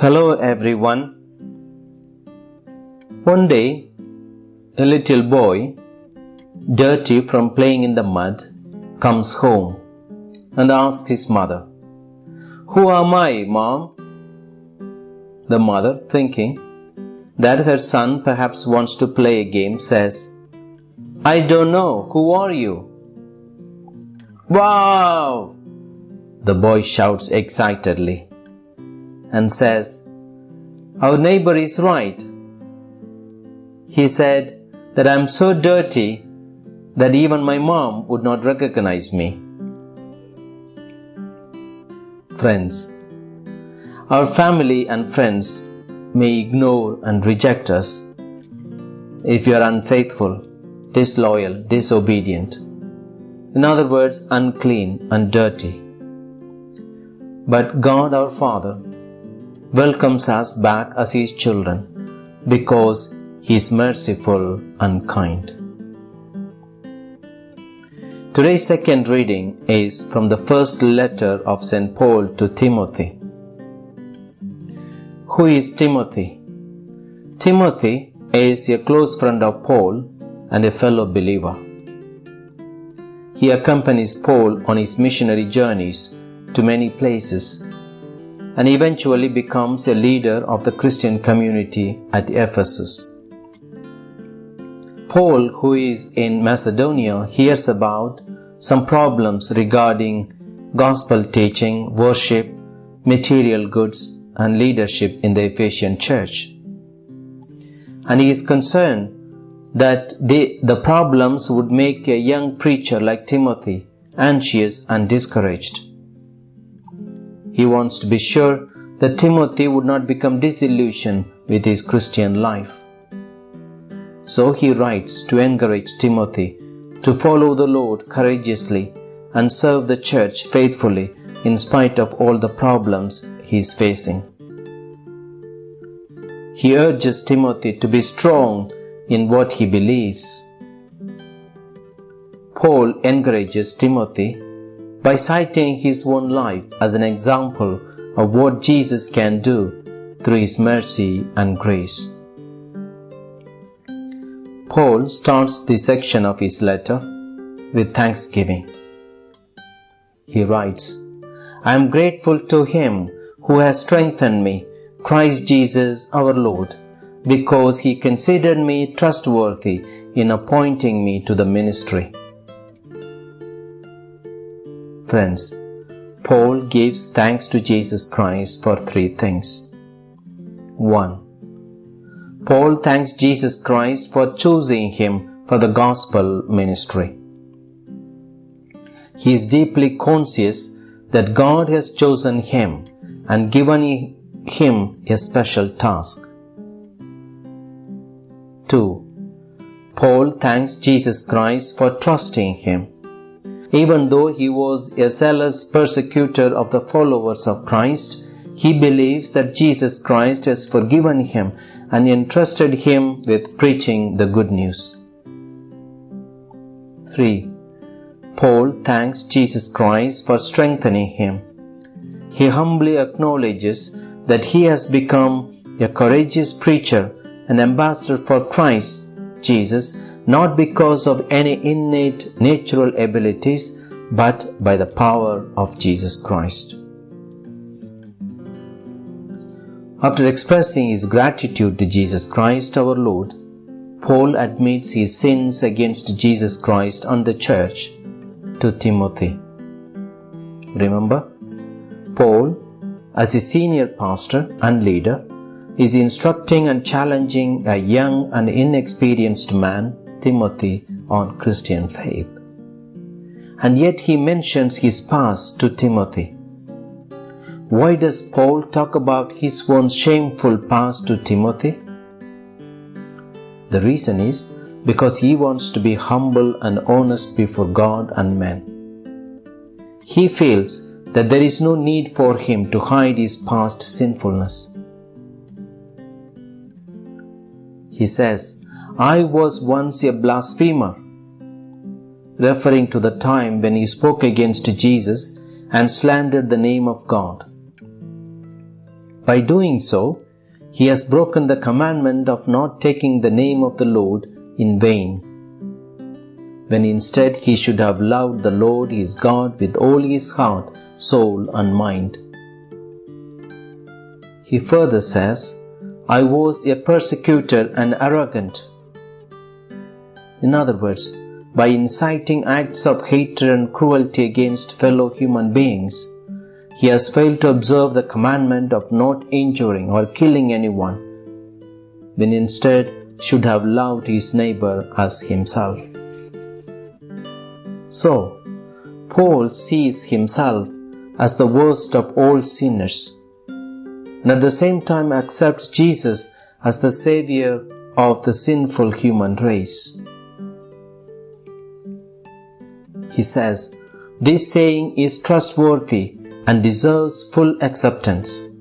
Hello everyone. One day, a little boy, dirty from playing in the mud, comes home and asks his mother, Who am I, mom? The mother, thinking that her son perhaps wants to play a game, says, I don't know. Who are you? Wow! The boy shouts excitedly and says, Our neighbor is right. He said that I'm so dirty that even my mom would not recognize me. Friends, our family and friends may ignore and reject us if you are unfaithful, disloyal, disobedient. In other words, unclean and dirty. But God our Father welcomes us back as His children because He is merciful and kind. Today's second reading is from the first letter of St. Paul to Timothy. Who is Timothy? Timothy is a close friend of Paul and a fellow believer. He accompanies Paul on his missionary journeys to many places and eventually becomes a leader of the Christian community at Ephesus. Paul, who is in Macedonia, hears about some problems regarding gospel teaching, worship, material goods, and leadership in the Ephesian church. And he is concerned that the problems would make a young preacher like Timothy anxious and discouraged. He wants to be sure that Timothy would not become disillusioned with his Christian life. So he writes to encourage Timothy to follow the Lord courageously and serve the church faithfully in spite of all the problems he is facing. He urges Timothy to be strong in what he believes. Paul encourages Timothy by citing his own life as an example of what Jesus can do through his mercy and grace. Paul starts this section of his letter with thanksgiving. He writes, I am grateful to him who has strengthened me, Christ Jesus our Lord, because he considered me trustworthy in appointing me to the ministry. Friends, Paul gives thanks to Jesus Christ for three things. 1. Paul thanks Jesus Christ for choosing him for the gospel ministry. He is deeply conscious that God has chosen him and given him a special task. 2. Paul thanks Jesus Christ for trusting him. Even though he was a zealous persecutor of the followers of Christ, he believes that Jesus Christ has forgiven him and entrusted him with preaching the good news. 3. Paul thanks Jesus Christ for strengthening him. He humbly acknowledges that he has become a courageous preacher and ambassador for Christ Jesus not because of any innate natural abilities but by the power of Jesus Christ. After expressing his gratitude to Jesus Christ our Lord, Paul admits his sins against Jesus Christ and the church to Timothy. Remember, Paul, as a senior pastor and leader, is instructing and challenging a young and inexperienced man, Timothy, on Christian faith. And yet he mentions his past to Timothy. Why does Paul talk about his own shameful past to Timothy? The reason is because he wants to be humble and honest before God and men. He feels that there is no need for him to hide his past sinfulness. He says, I was once a blasphemer, referring to the time when he spoke against Jesus and slandered the name of God. By doing so, he has broken the commandment of not taking the name of the Lord in vain, when instead he should have loved the Lord his God with all his heart, soul, and mind. He further says, I was a persecutor and arrogant. In other words, by inciting acts of hatred and cruelty against fellow human beings, he has failed to observe the commandment of not injuring or killing anyone, when instead should have loved his neighbor as himself. So, Paul sees himself as the worst of all sinners and at the same time accepts Jesus as the Savior of the sinful human race. He says, This saying is trustworthy and deserves full acceptance.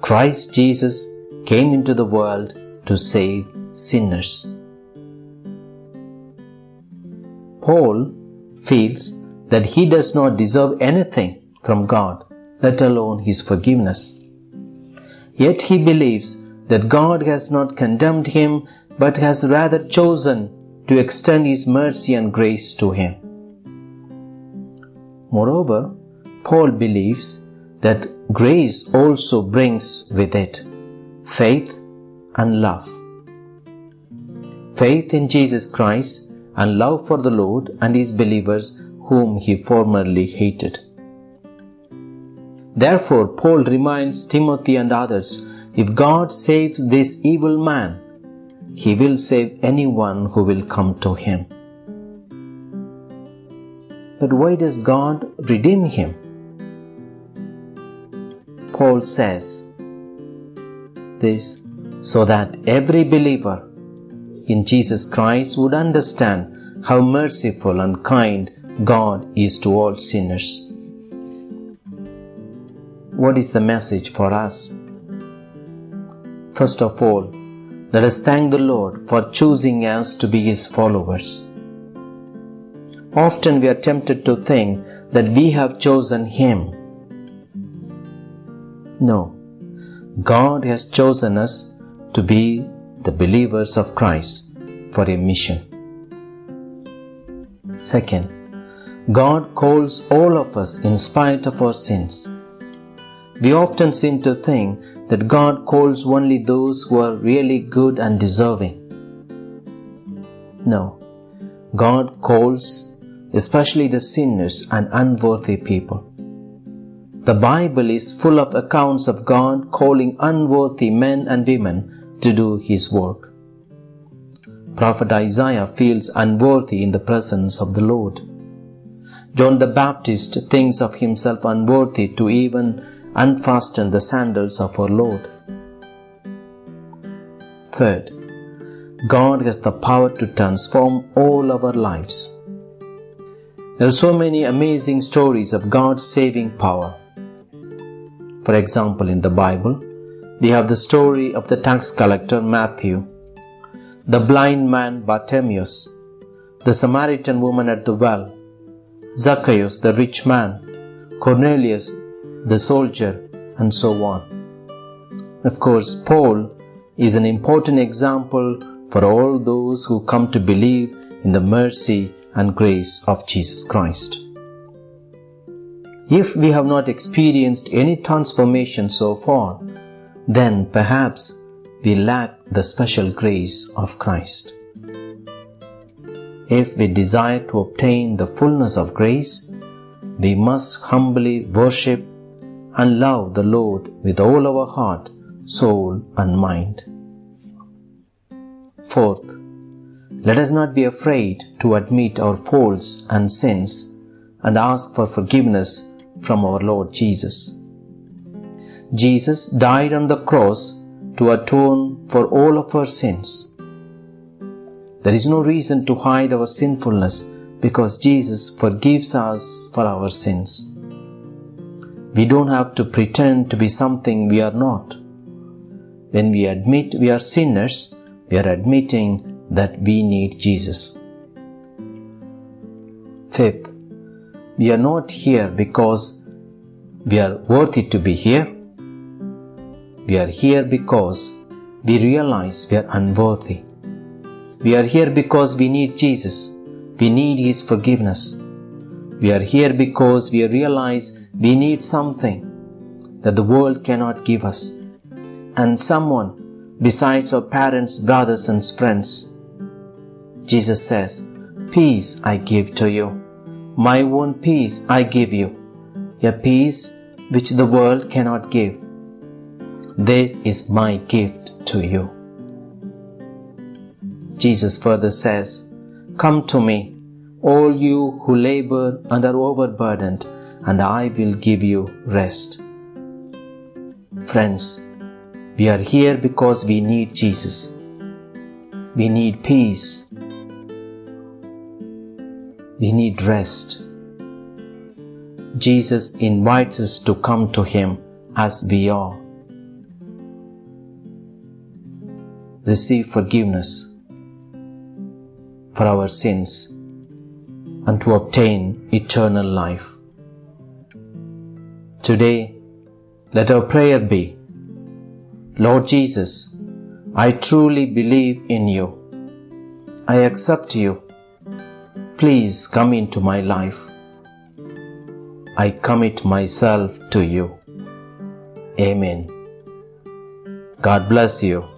Christ Jesus came into the world to save sinners. Paul feels that he does not deserve anything from God, let alone his forgiveness. Yet he believes that God has not condemned him but has rather chosen to extend his mercy and grace to him. Moreover, Paul believes that grace also brings with it faith and love. Faith in Jesus Christ and love for the Lord and his believers whom he formerly hated. Therefore, Paul reminds Timothy and others if God saves this evil man, he will save anyone who will come to him. But why does God redeem him? Paul says this so that every believer in Jesus Christ would understand how merciful and kind God is to all sinners. What is the message for us? First of all, let us thank the Lord for choosing us to be His followers. Often we are tempted to think that we have chosen Him. No, God has chosen us to be the believers of Christ for a mission. Second, God calls all of us in spite of our sins. We often seem to think that God calls only those who are really good and deserving. No, God calls especially the sinners and unworthy people. The Bible is full of accounts of God calling unworthy men and women to do His work. Prophet Isaiah feels unworthy in the presence of the Lord. John the Baptist thinks of himself unworthy to even unfasten the sandals of our Lord. Third, God has the power to transform all our lives. There are so many amazing stories of God's saving power. For example, in the Bible, we have the story of the tax collector Matthew, the blind man Bartimaeus, the Samaritan woman at the well, Zacchaeus the rich man, Cornelius the soldier, and so on. Of course, Paul is an important example for all those who come to believe in the mercy and grace of Jesus Christ. If we have not experienced any transformation so far, then perhaps we lack the special grace of Christ. If we desire to obtain the fullness of grace, we must humbly worship and love the Lord with all our heart, soul, and mind. Fourth, let us not be afraid to admit our faults and sins and ask for forgiveness from our Lord Jesus. Jesus died on the cross to atone for all of our sins. There is no reason to hide our sinfulness because Jesus forgives us for our sins. We don't have to pretend to be something we are not. When we admit we are sinners, we are admitting that we need Jesus. Fifth, we are not here because we are worthy to be here. We are here because we realize we are unworthy. We are here because we need Jesus. We need His forgiveness. We are here because we realize we need something that the world cannot give us and someone besides our parents, brothers, and friends. Jesus says, Peace I give to you. My own peace I give you. A peace which the world cannot give. This is my gift to you. Jesus further says, Come to me, all you who labor and are overburdened, and I will give you rest. Friends, we are here because we need Jesus. We need peace. We need rest. Jesus invites us to come to Him as we are. Receive forgiveness for our sins and to obtain eternal life. Today, let our prayer be Lord Jesus, I truly believe in you. I accept you. Please come into my life. I commit myself to you. Amen. God bless you.